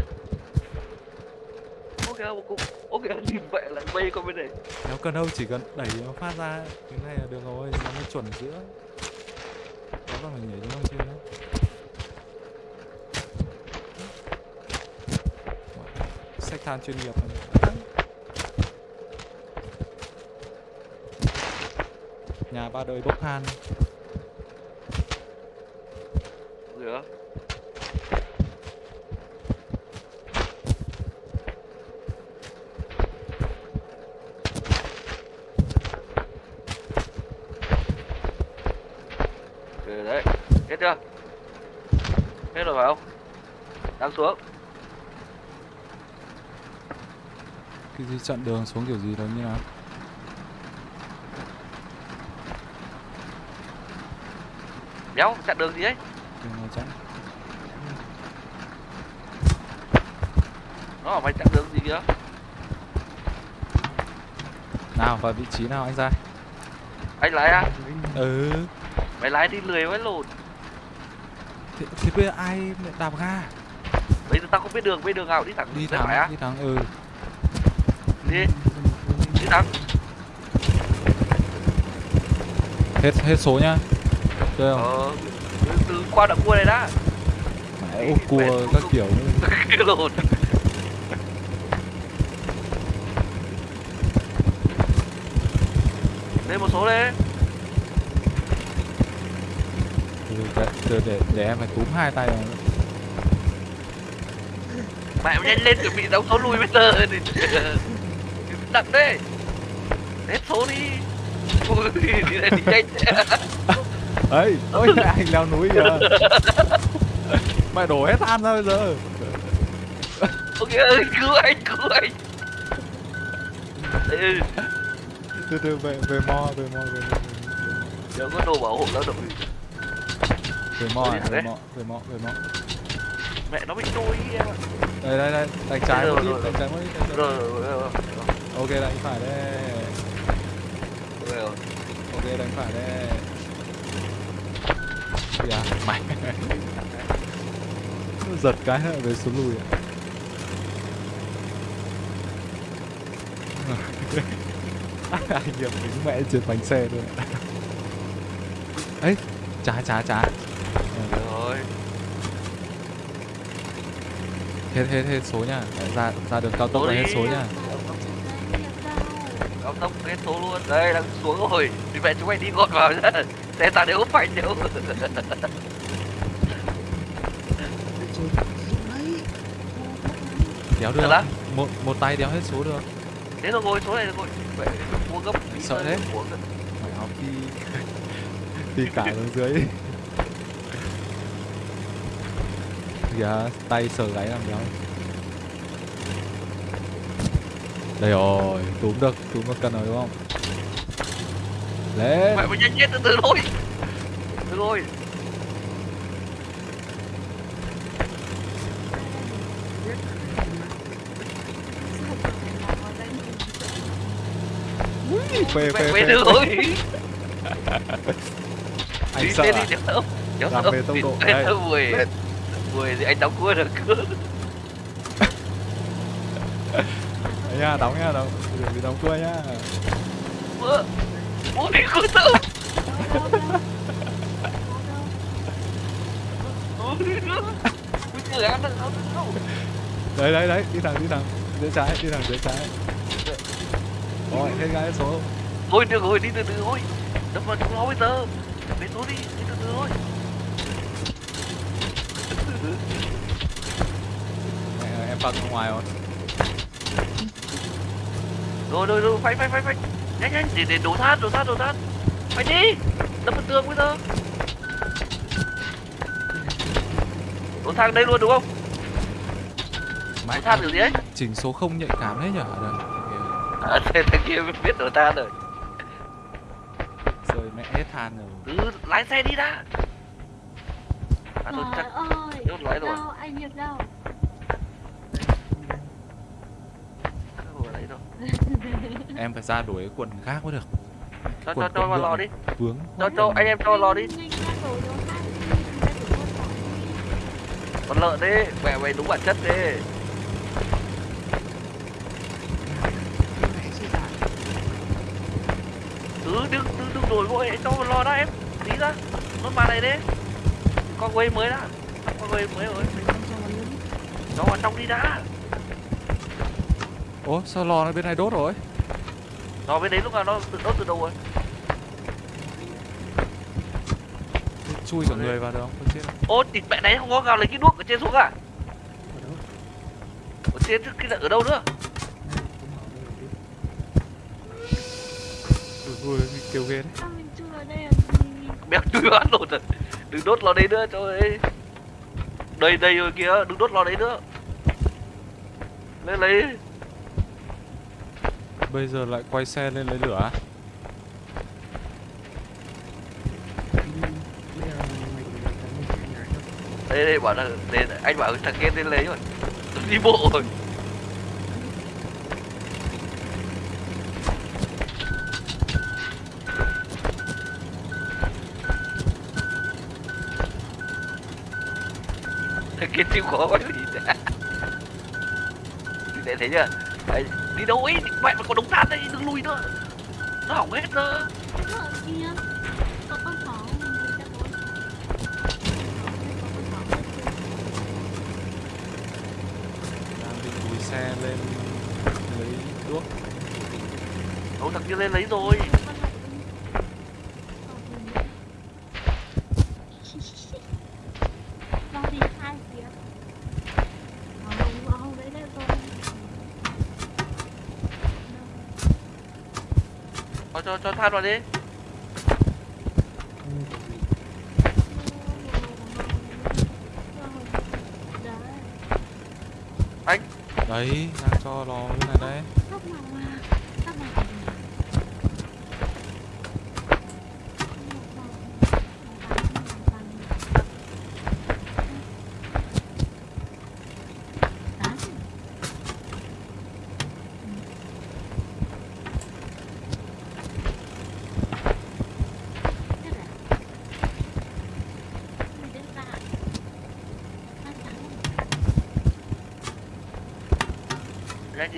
ô kìa một cục. Ô kìa nhìn vậy là bay con bên này. Nếu cần đâu chỉ cần đẩy nó phát ra cái này là được rồi nó mới chuẩn giữa. Đó là mình nhảy xuống không chưa? Sách than chuyên nghiệp. này. Nhà ba đời bốc than ô kìa Ừ đấy, hết chưa? Hết rồi phải không? Đang xuống. cái gì chặn đường xuống kiểu gì đó như nào Đéo, chặn đường gì ấy? đường này chặn Nó bảo mày chặn đường gì kìa? nào vào vị trí nào anh ra Anh lái à? ừ Mày lái đi lười với lồn. thì, thì bây giờ ai đạp ga Bây giờ tao không biết đường, biết đường nào đi thẳng đi thẳng đi thẳng ừ Đi, đi thẳng. hết hết số nhá chơi không Ờ, từ, từ qua đoạn cua này đã. mẹ ô cua các kiểu *laughs* Cái lồn. Lên một số đi. từ để, từ để để em phải túm hai tay vào Mẹ nhanh lên chuẩn bị đóng số lùi bây giờ thì Đặt đi Hết số đi Ui, đi này đi nhanh ấy ôi *laughs* anh leo núi kìa. Mày đổ hết than ra bây giờ. Ok ơi, cứu anh, cứu anh. Từ từ về về mo về mo về mo. Nhớ có đồ bảo hộ lao động về mo à, về mo về mo về mo. Mẹ nó bị đôi em ạ. Đây đây đây đánh trái một ít đánh trái một ít Rồi, rồi, rồi, ok đánh phải đây. Ok đánh phải đây dạ. Mày giật cái lại về xuống lùi ạ. *laughs* Anh hiệp đứng mẹ trên bánh xe ạ. ấy trái trái trái Rồi, hết hết hết số nha. Ra ra đường cao tốc là hết số nha. Cao tốc hết số luôn. Đây, đang xuống rồi. Thì mẹ chúng mày đi gọn vào nhá Tao đều phanh đều Trời, đấy đéo được. Á? một một tay đéo hết số được. Thế rồi ngồi số này rồi mua gấp Sợ thế. mày học đi. *laughs* Đi cả xuống dưới. Kìa tay sờ gáy làm đéo. Đây rồi túm được túm được cần rồi đúng không lên mẹ mày nhanh chết từ từ thôi. Từ thôi phê phê phê. từ thôi *laughs* anh sợ à? Làm về tốc độ, đây. mười. Thì anh đóng cua được. *laughs* Đấy nha đóng nha đóng. Đừng bị đóng cua nhá. Mưa đi đâu, đâu. đấy đấy đấy đi thẳng đi thẳng dưới trái đi thẳng dưới trái. Rồi hết gái số. Thôi được rồi đi từ từ thôi. Đâm vào trong nó bây giờ. Về số đi đi từ từ thôi. Em ra ngoài rồi. Rồi rồi rồi phanh phanh phanh phanh nhanh nhanh để để đổ than đổ than đổ than. Phanh đi đâm vào tường bây giờ. Đổ than đây luôn đúng không? Đổ than được gì ấy? Chỉnh số không nhạy cảm đấy nhở? Đây à, thế thằng kia biết đổ than rồi. Rồi mẹ hết than rồi. Cứ lái xe đi đã. À thôi chắc ơi đốt lái rồi. Đâu anh Hiệp đâu không ở đấy đâu em phải ra đuổi cái quần khác mới được cho cho Quần cho vào lò đi vướng cho cho anh em cho lò đi con lợn đi mẹ mày đúng bản chất đi cứ đừng đừng đừng đổi vội cho vào lò đã em tí ra nó mà này đi con quay mới đã con quay mới rồi cho vào luôn nó vào trong đi đã ố sao lò nó bên này đốt rồi? Nó bên đấy lúc nào nó tự đốt từ đầu rồi? Chui cả người vào được không? Không chết đâu. ô thịt mẹ đấy không có gào lấy cái đuốc ở trên xuống à? Ở đâu trên cái ở đâu nữa? Đâu ui bị kêu ghê đấy. Mình béo chui vào đốt rồi đừng đốt lò đấy nữa cho ấy đây đây rồi kìa đừng đốt lò đấy nữa. Lên lấy bây giờ lại quay xe lên lấy lửa á? Đây đây bảo là đây, anh bảo thằng kia lên lấy rồi. Đi bộ rồi. Thằng kia chịu khó quá gì đã để thấy chưa Đấy, đi đâu ấy? Mẹ mà có đống than đây đừng lùi nữa. Nó hỏng hết rồi đi đang định lùi xe lên lấy đuốc. Đâu thằng kia lên lấy rồi Vào đi hai phía Vào vào đấy đấy rồi cho cho cho than vào đi. Gì Đấy đang cho lò bên này đấy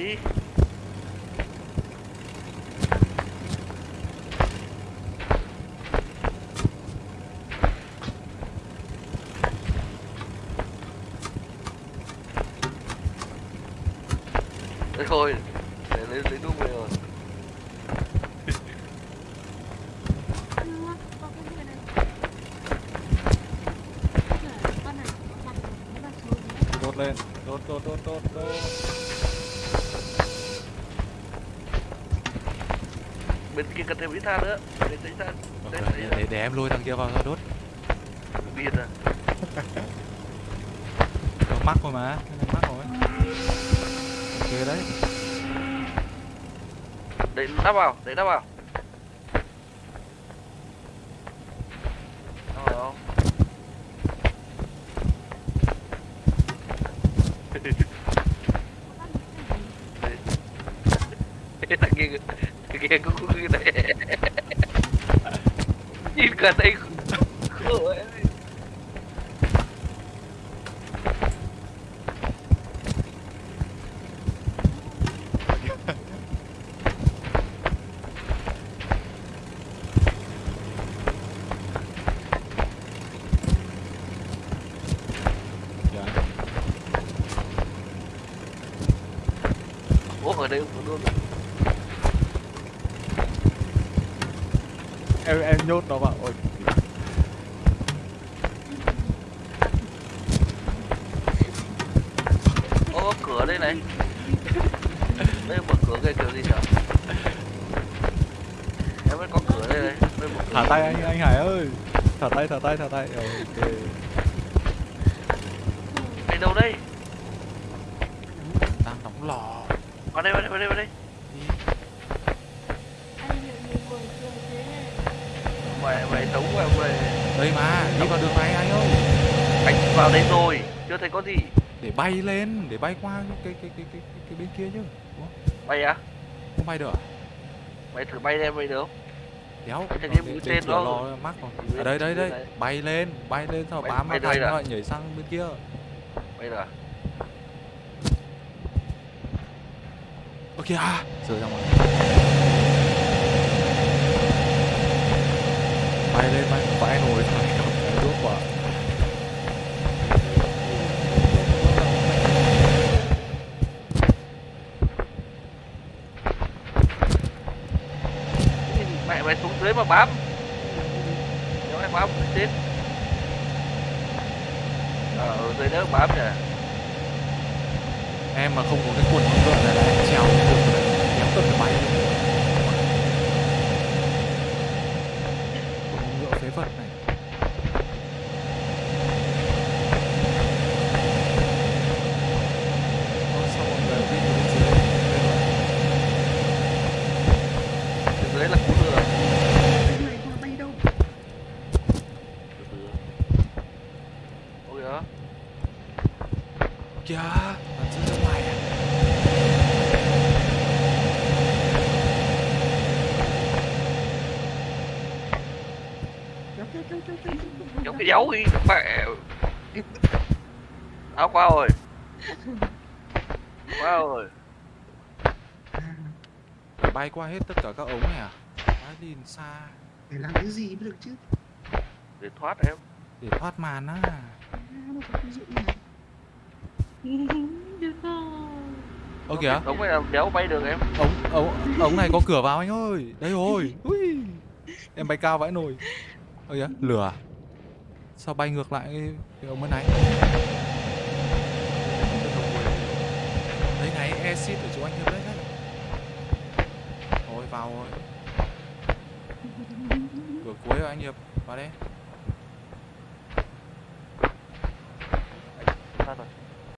đi thôi, để lấy lấy thuốc về rồi. Đốt lên đốt đốt đốt đốt đốt. Bên kia cần thêm ít than nữa. Để lấy than. Đấy, để, để, để em lôi thằng kia vào ra đốt. Biết à. *laughs* Mắc rồi mà mắc rồi. Ok đấy. Để đắp vào để đắp vào Đó rồi không cái thằng kia cái kia cũng cũng cái này nhìn cả đây Ủa ở đây cũng luôn à? em em nhốt nó vào ôi Ô, có cửa đây này đây mở cửa cái kiểu gì nhở em mới có cửa đây này đây mở cửa thả tay anh anh Hải ơi thả tay thả tay thả tay. Ờ, ok. Mày đâu đây? Đang đóng lò. Vào đây vào đây vào đây vào đây. Mày mày sống vào mày đây mà đi vào đường này anh ơi? Anh vào đây rồi chưa thấy có gì. Để bay lên để bay qua cái cái cái cái cái, bên kia chứ Ủa, bay à? Không bay được à? mày thử bay lên bay được không đéo. Cái Ờ, mũi tên cửa đó. lò mắc rồi. Ở đây đây tên đây. Bay lên bay lên sau Bay- bám bay vào thành à? rồi nhảy sang bên kia. Bay được à? Ok à rơi ra ngoài bay lên bay phải cầm cái đuốc quả mẹ mà bám. Nếu em bám không chết ờ ừ, ở dưới đó bám nhỉ em mà không có cái quần con ngựa này là em trèo không được rồi em cần phải bay lên quần hông ngựa phế vật này Ơ, sao mọi người đi từ bên dưới lên lên vậy? dưới dưới là cú lừa Cái này qua bay đâu từ từ ôi đó kìa bạn rơi ra ngoài à kéo kéo kéo kéo kéo dấu đi mẹ. Áo qua rồi qua rồi bay qua hết tất cả các ống này à? Bay đi làm xa. Để làm cái gì mới được chứ? Để thoát em. Để thoát màn á. À, nó có cái dụng này được không ơ kìa. Giống cái nào đéo bay được em. Ống ống ống này có cửa vào anh ơi. Đây rồi. Ui. Em bay cao vãi nồi. Ơ kìa. Lửa à? Sao bay ngược lại cái, cái ống bên này? Đây này exit ở chỗ anh hiệp đấy. Đấy vào rồi. Cửa cuối rồi anh hiệp. Vào đây.